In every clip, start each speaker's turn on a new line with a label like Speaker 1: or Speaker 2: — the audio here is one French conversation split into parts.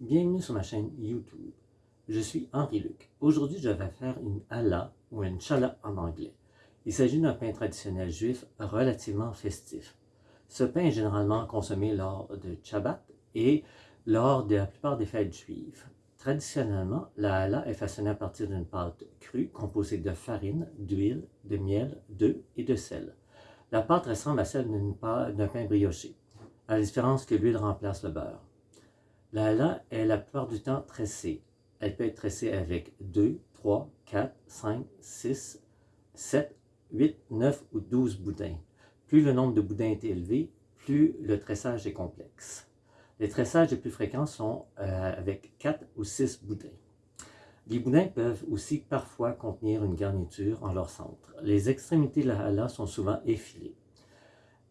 Speaker 1: Bienvenue sur ma chaîne YouTube. Je suis Henri Luc. Aujourd'hui, je vais faire une hala ou une chala en anglais. Il s'agit d'un pain traditionnel juif relativement festif. Ce pain est généralement consommé lors de Shabbat et lors de la plupart des fêtes juives. Traditionnellement, la hala est façonnée à partir d'une pâte crue composée de farine, d'huile, de miel, d'œufs et de sel. La pâte ressemble à celle d'un pain brioché, à la différence que l'huile remplace le beurre. La hala est la plupart du temps tressée. Elle peut être tressée avec 2, 3, 4, 5, 6, 7, 8, 9 ou 12 boudins. Plus le nombre de boudins est élevé, plus le tressage est complexe. Les tressages les plus fréquents sont euh, avec 4 ou 6 boudins. Les boudins peuvent aussi parfois contenir une garniture en leur centre. Les extrémités de la hala sont souvent effilées.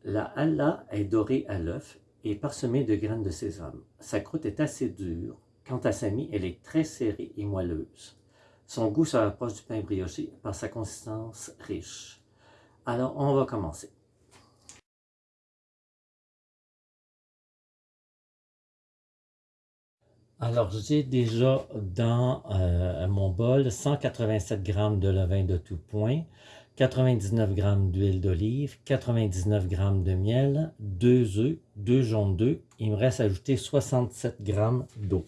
Speaker 1: La hala est dorée à l'œuf et parsemée de graines de sésame. Sa croûte est assez dure. Quant à sa mie, elle est très serrée et moelleuse. Son goût se rapproche du pain brioché par sa consistance riche. Alors, on va commencer. Alors, j'ai déjà dans euh, mon bol 187 g de levain de tout point, 99 g d'huile d'olive, 99 g de miel, 2 œufs, 2 jaunes d'œufs. Il me reste à ajouter 67 g d'eau.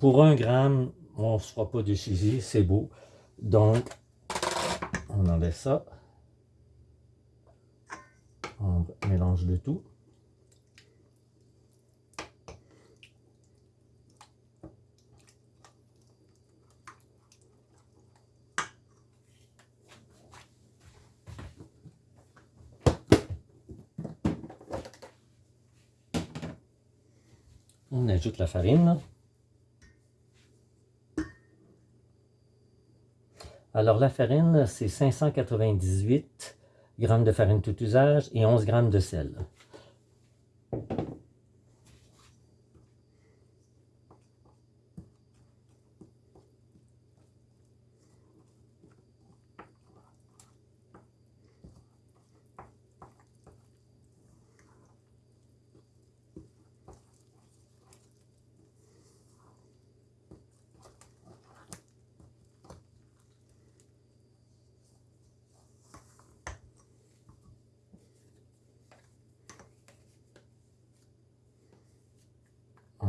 Speaker 1: Pour un gramme, on ne se fera pas de chizy, c'est beau. Donc, on enlève ça. On mélange le tout. On ajoute la farine. Alors la farine, c'est 598 g de farine tout usage et 11 g de sel.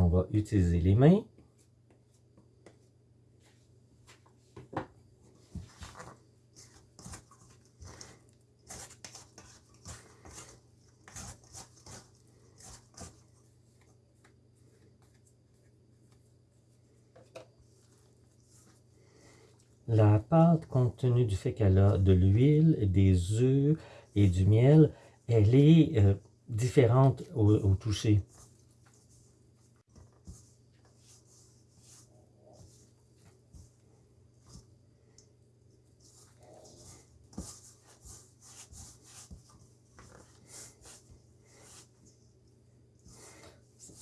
Speaker 1: On va utiliser les mains. La pâte, compte tenu du fait qu'elle a de l'huile, des œufs et du miel, elle est euh, différente au toucher.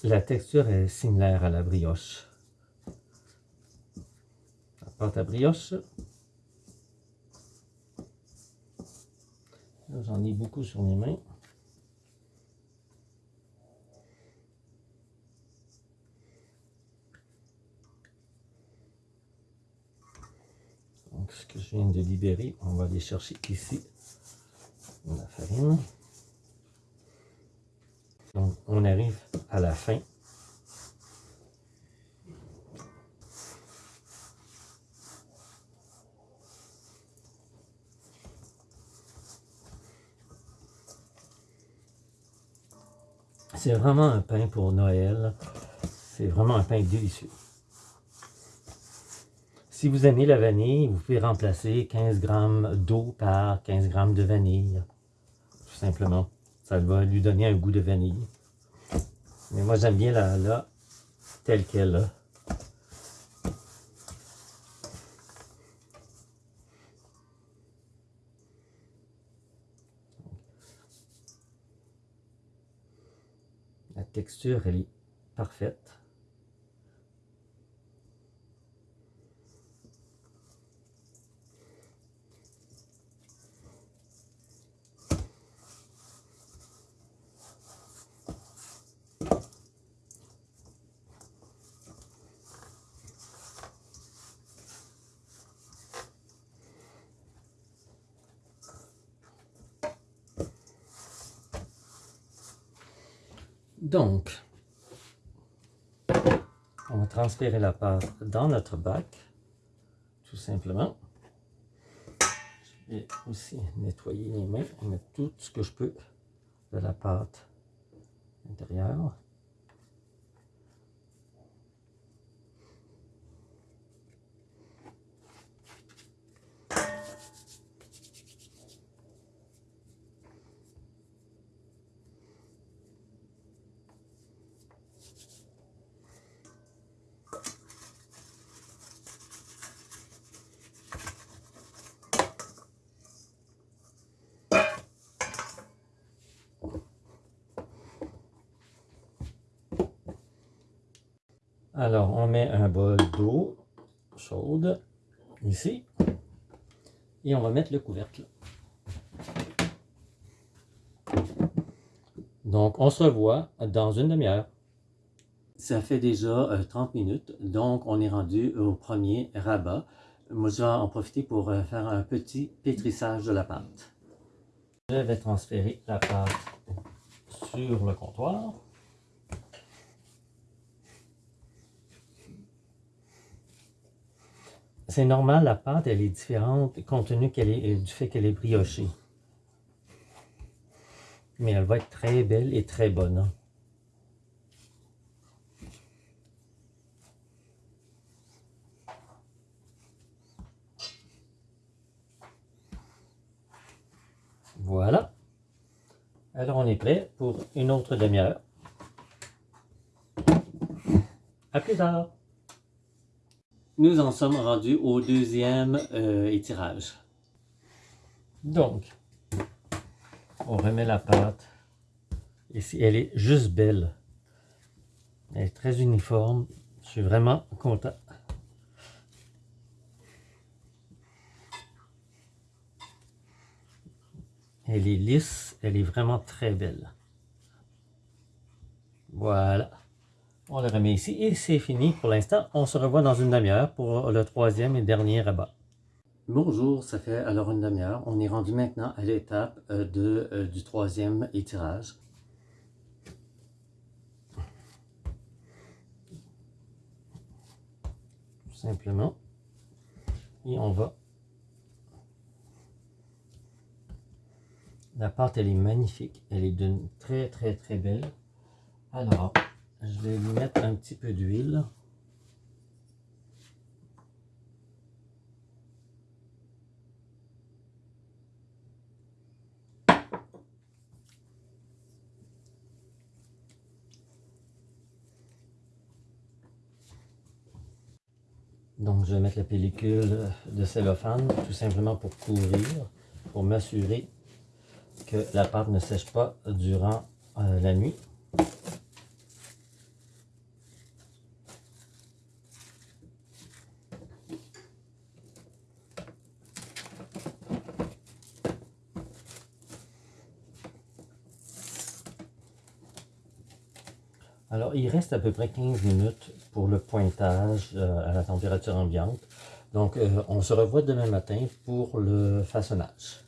Speaker 1: La texture est similaire à la brioche. La pâte à brioche. J'en ai beaucoup sur mes mains. Donc, ce que je viens de libérer, on va aller chercher ici la farine. Donc, on arrive à la fin. C'est vraiment un pain pour Noël. C'est vraiment un pain délicieux. Si vous aimez la vanille, vous pouvez remplacer 15 g d'eau par 15 g de vanille. Tout simplement. Ça va lui donner un goût de vanille. Mais moi, j'aime bien la là, telle qu'elle est. texture, elle est parfaite. Donc, on va transférer la pâte dans notre bac, tout simplement. Je vais aussi nettoyer les mains et mettre tout ce que je peux de la pâte à Alors, on met un bol d'eau chaude ici. Et on va mettre le couvercle. Donc, on se revoit dans une demi-heure. Ça fait déjà 30 euh, minutes, donc on est rendu au premier rabat. Moi, je vais en profiter pour euh, faire un petit pétrissage de la pâte. Je vais transférer la pâte sur le comptoir. C'est normal, la pâte, elle est différente compte tenu est, du fait qu'elle est briochée. Mais elle va être très belle et très bonne. Hein. Voilà. Alors on est prêt pour une autre demi-heure. À plus tard. Nous en sommes rendus au deuxième euh, étirage. Donc, on remet la pâte. Ici, elle est juste belle. Elle est très uniforme. Je suis vraiment content. Elle est lisse, elle est vraiment très belle. Voilà. On le remet ici et c'est fini pour l'instant. On se revoit dans une demi-heure pour le troisième et dernier rabat. Bonjour, ça fait alors une demi-heure. On est rendu maintenant à l'étape euh, euh, du troisième étirage. Tout simplement. Et on va... La pâte, elle est magnifique. Elle est d'une très, très, très belle. Alors, je vais lui mettre un petit peu d'huile. Donc, je vais mettre la pellicule de cellophane tout simplement pour couvrir, pour m'assurer que la pâte ne sèche pas durant euh, la nuit. Alors, il reste à peu près 15 minutes pour le pointage euh, à la température ambiante. Donc, euh, on se revoit demain matin pour le façonnage.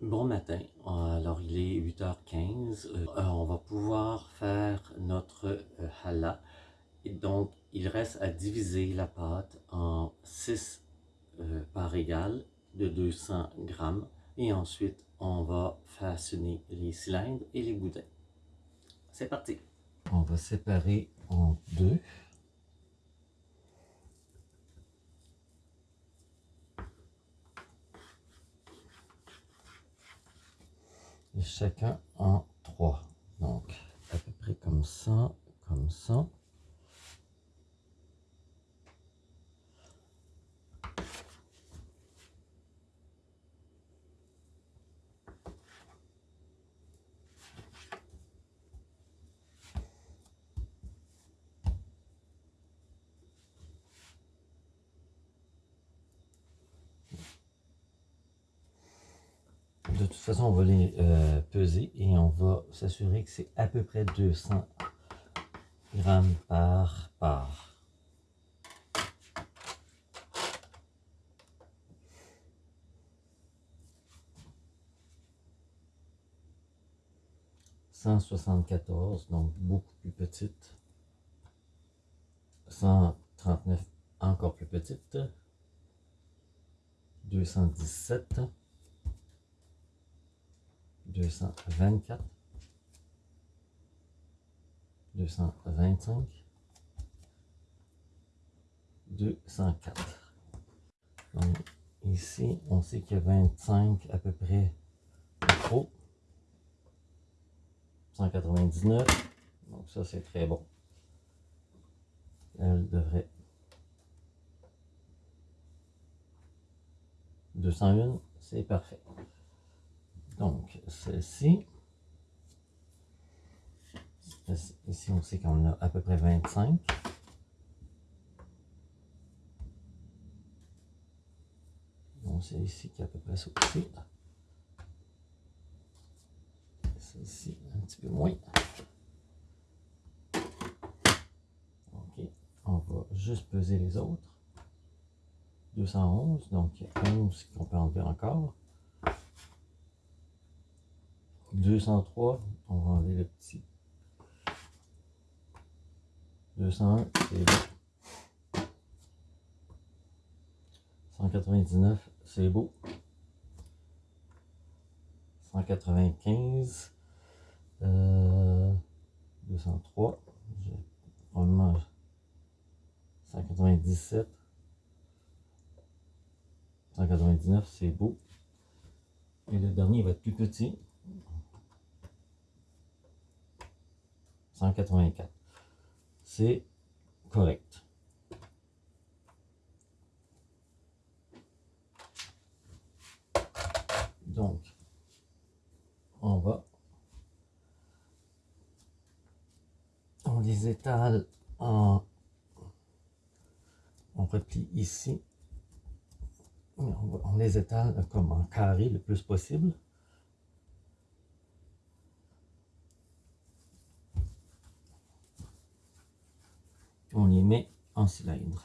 Speaker 1: Bon matin, alors il est 8h15, euh, on va pouvoir faire notre hallah. Et donc, il reste à diviser la pâte en 6 parts égales de 200 grammes. Et ensuite, on va façonner les cylindres et les boudins. C'est parti. On va séparer en deux. Et chacun en trois. Donc, à peu près comme ça, comme ça. de toute façon, on va les euh, peser et on va s'assurer que c'est à peu près 200 grammes par part. 174, donc beaucoup plus petite. 139, encore plus petite. 217. 224. 225. 204. Donc, ici, on sait qu'il y a 25 à peu près trop. 199. Donc ça, c'est très bon. Elle devrait... 201, c'est parfait. Donc, celle-ci. Ici, on sait qu'on a à peu près 25. Donc, c'est ici qui a à peu près aussi ici un petit peu moins. Ok, on va juste peser les autres. 211, donc il y a 11 qu'on peut enlever encore. 203, on va enlever le petit. 201, c'est beau. 199, c'est beau. 195, 203, probablement 197, 199, c'est beau. Et le dernier va être plus petit. 184. C'est correct. Donc, on va on les étale en on replie ici on, les étale comme en carré le plus possible on les en cylindre.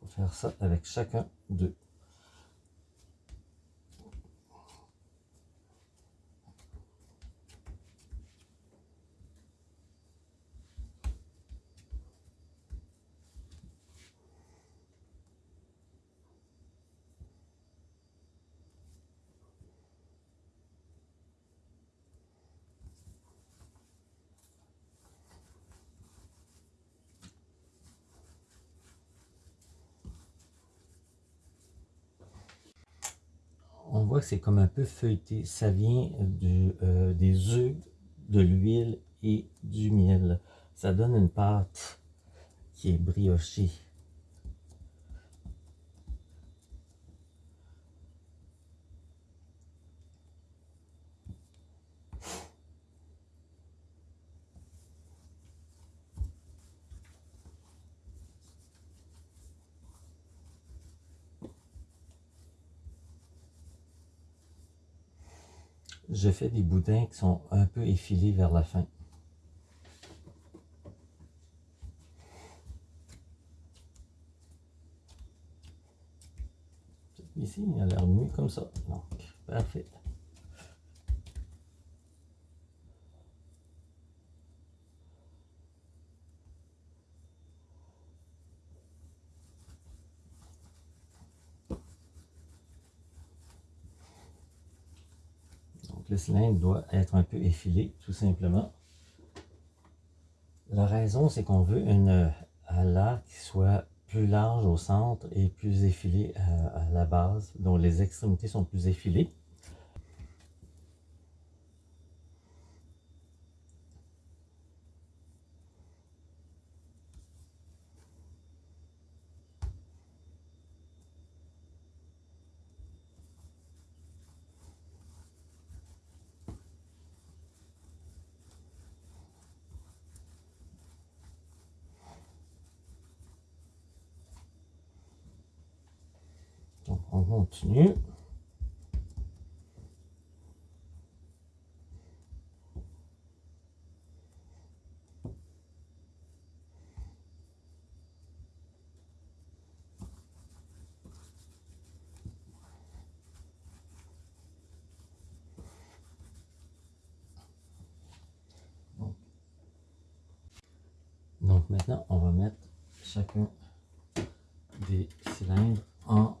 Speaker 1: Faut faire ça avec chacun d'eux voit que c'est comme un peu feuilleté. Ça vient euh, des œufs, de l'huile et du miel. Ça donne une pâte qui est briochée. Je fais des boudins qui sont un peu effilés vers la fin. Ici, il a l'air mieux comme ça. Donc, parfait. Le cylindre doit être un peu effilé, tout simplement. La raison, c'est qu'on veut une hala qui soit plus large au centre et plus effilée à, à la base, dont les extrémités sont plus effilées. Donc maintenant, on va mettre chacun des cylindres en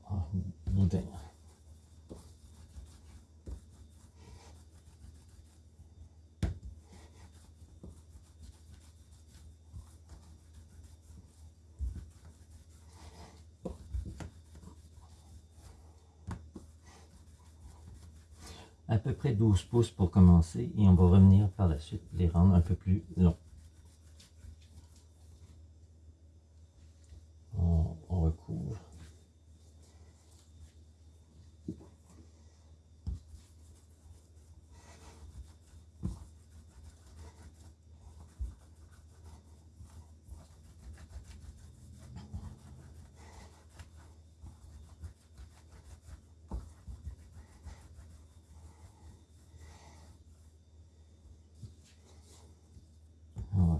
Speaker 1: à peu près 12 pouces pour commencer et on va revenir par la suite les rendre un peu plus longs.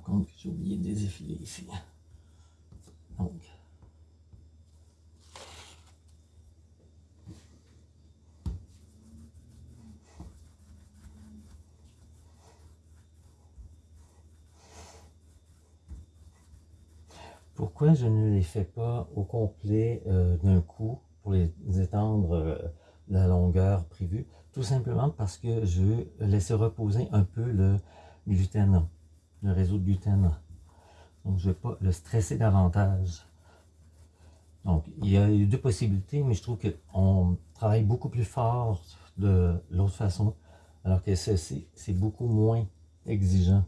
Speaker 1: compte que j'ai oublié de les ici. Pourquoi je ne les fais pas au complet euh, d'un coup pour les étendre euh, la longueur prévue? Tout simplement parce que je veux laisser reposer un peu le gluten le réseau de gluten. Donc, je ne vais pas le stresser davantage. Donc, il y a deux possibilités, mais je trouve qu'on travaille beaucoup plus fort de l'autre façon, alors que ceci, c'est beaucoup moins exigeant.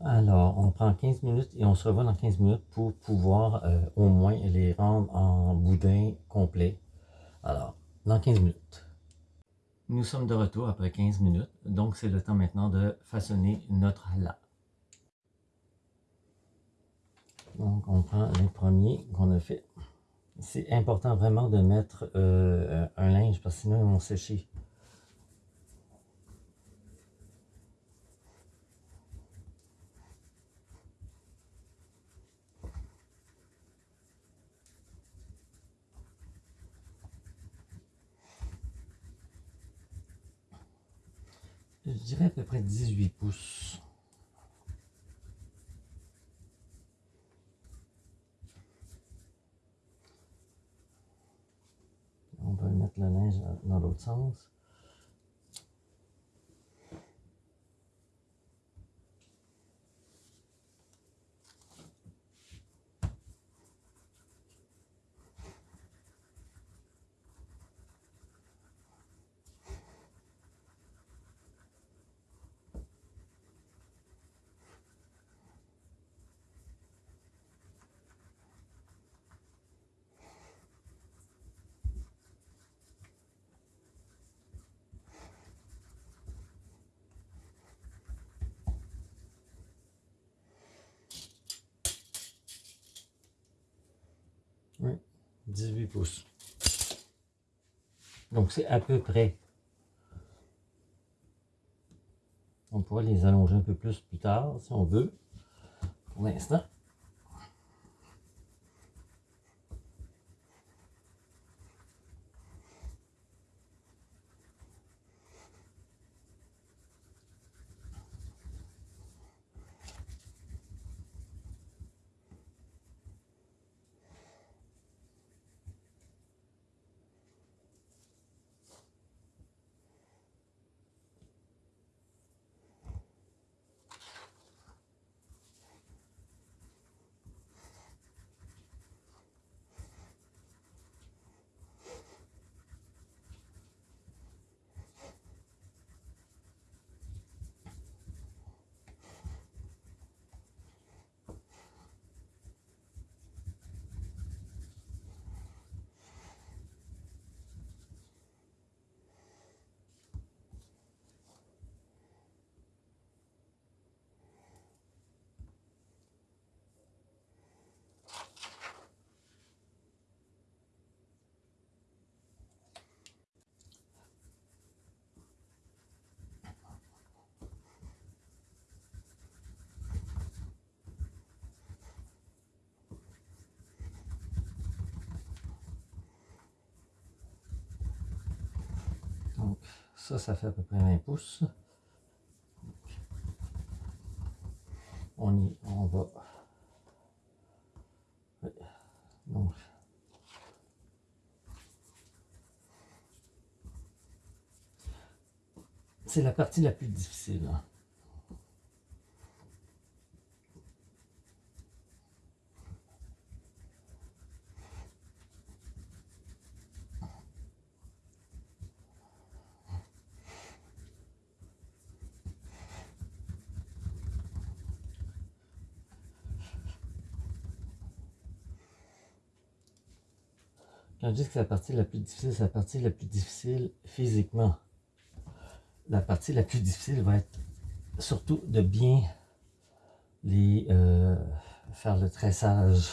Speaker 1: Alors, on prend 15 minutes et on se revoit dans 15 minutes pour pouvoir euh, au moins les rendre en boudin complet. Alors, dans 15 minutes. Nous sommes de retour après 15 minutes, donc c'est le temps maintenant de façonner notre la. Donc, on prend les premiers qu'on a fait. C'est important vraiment de mettre euh, un linge parce que sinon ils vont sécher. Je dirais à peu près 18 pouces. On va mettre le linge dans l'autre sens. 18 pouces. Donc c'est à peu près. On pourrait les allonger un peu plus plus tard si on veut. Pour l'instant. Ça, ça fait à peu près 20 pouces. On y, on va. Donc, c'est la partie la plus difficile. Hein. Quand je dis que la partie la plus difficile, c'est la partie la plus difficile physiquement. La partie la plus difficile va être surtout de bien euh, faire le tressage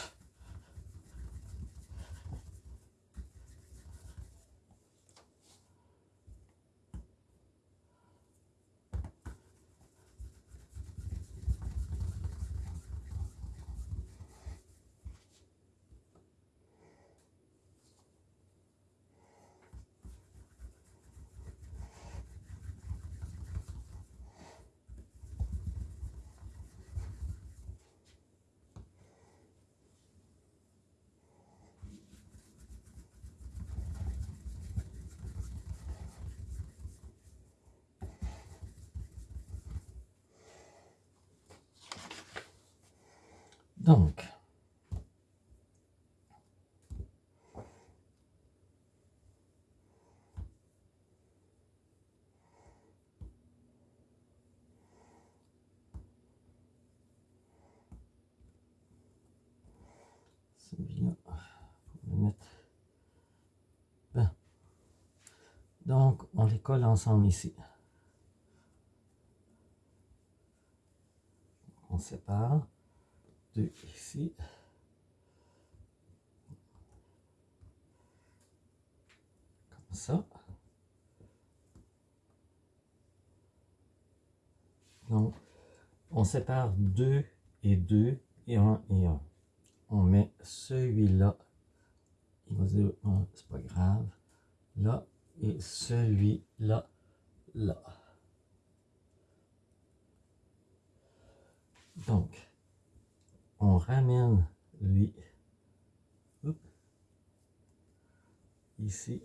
Speaker 1: Donc, celui-là, le mettre. Ben. Donc, on les colle ensemble ici. On sépare ici. Comme ça. Donc, on sépare deux et deux et un et un. On met celui-là. Il va dire, c'est pas grave. Là, et celui-là, là. Donc, on ramène lui ici.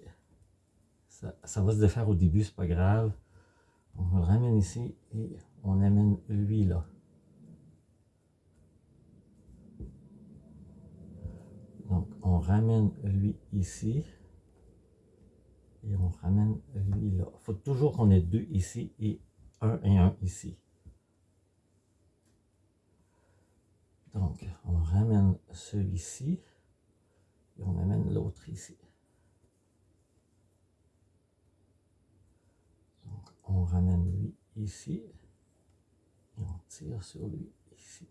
Speaker 1: Ça, ça, va se défaire au début, c'est pas grave. On le ramène ici et on amène lui là. Donc on ramène lui ici et on ramène lui là. Faut toujours qu'on ait deux ici et un et un ici. Donc, on ramène celui-ci et on amène l'autre ici. Donc, on ramène lui ici et on tire sur lui ici.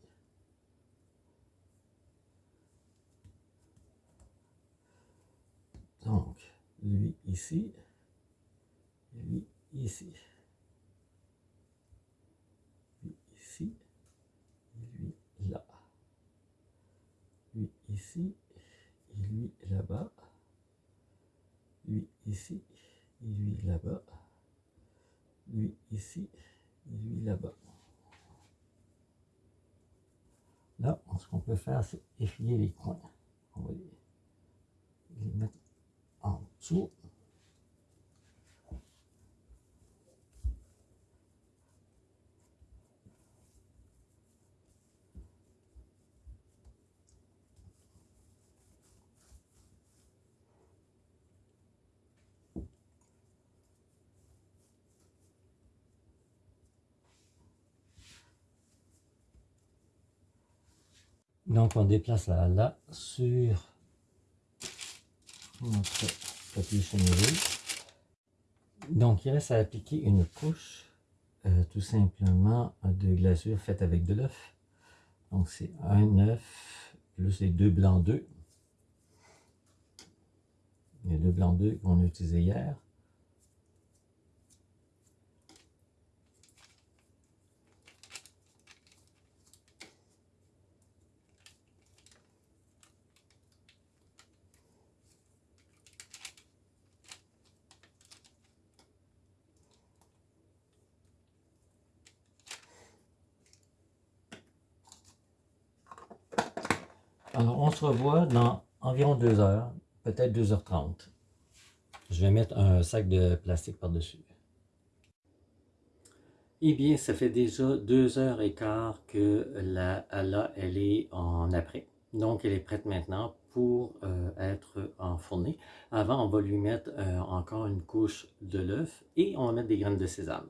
Speaker 1: Donc, lui ici, lui ici. Lui ici, lui là. Lui ici, lui là-bas. Lui ici, lui là-bas. Lui ici, et lui là-bas. Là, ce qu'on peut faire, c'est effiler les coins. On va les mettre en dessous. Donc, on déplace la là sur notre papier chenillerie. Donc, il reste à appliquer une couche, euh, tout simplement, de glasure faite avec de l'œuf. Donc, c'est un œuf plus les deux blancs d'œufs. Les deux blancs d'œufs qu'on a utilisés hier. Alors, on se revoit dans environ 2 heures, peut-être 2h30. Je vais mettre un sac de plastique par-dessus. Eh bien, ça fait déjà 2 heures et quart que la hala, elle est en après. Donc, elle est prête maintenant pour euh, être enfournée. Avant, on va lui mettre euh, encore une couche de l'œuf et on va mettre des graines de sésame.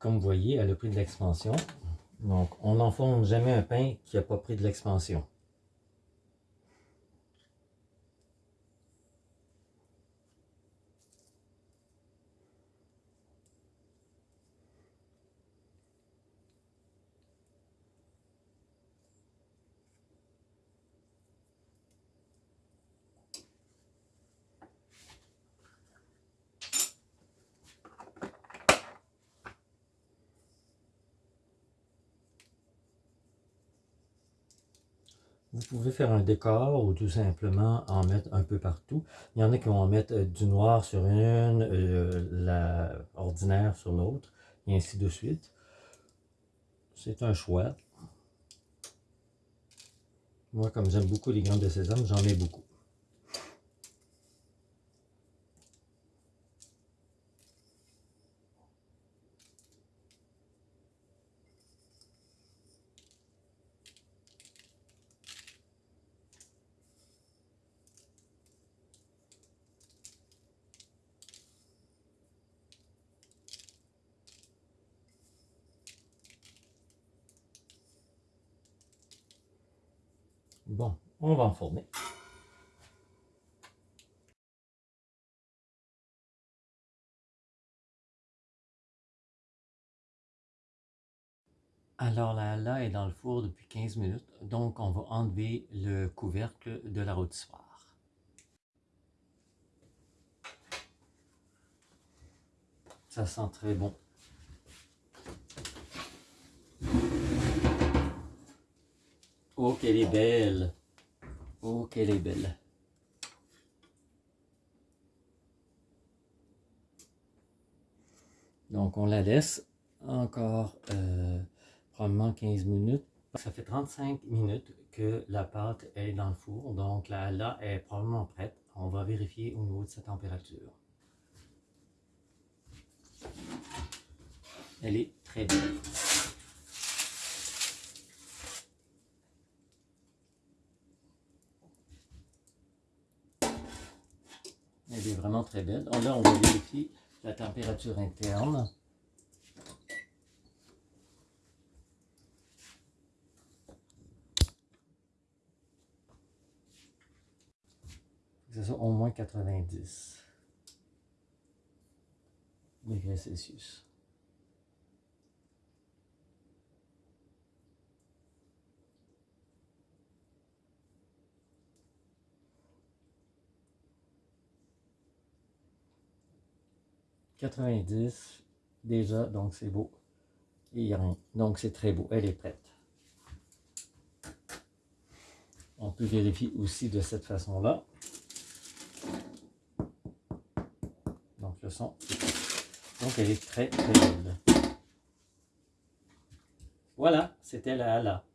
Speaker 1: Comme vous voyez, elle a pris de l'expansion. Donc, on n'enfourne jamais un pain qui n'a pas pris de l'expansion. Vous pouvez faire un décor ou tout simplement en mettre un peu partout. Il y en a qui vont en mettre euh, du noir sur une, euh, la ordinaire sur l'autre, et ainsi de suite. C'est un choix. Moi, comme j'aime beaucoup les graines de sésame, j'en mets beaucoup. Bon, Alors là, là est dans le four depuis 15 minutes, donc on va enlever le couvercle de la rôtissoire. Ça sent très bon. Oh, qu'elle est belle. Oh, qu'elle est belle. Donc, on la laisse encore euh, probablement 15 minutes. Ça fait 35 minutes que la pâte est dans le four. Donc, là, là est probablement prête. On va vérifier au niveau de sa température. Elle est très belle. Elle vraiment très belle. là, on va vérifier la température interne. C'est ça, au moins 90 degrés Celsius. 90 déjà, donc c'est beau. Et il n'y a rien. Donc c'est très beau. Elle est prête. On peut vérifier aussi de cette façon-là. Donc le son. Donc elle est très très belle. Voilà, c'était la Hala.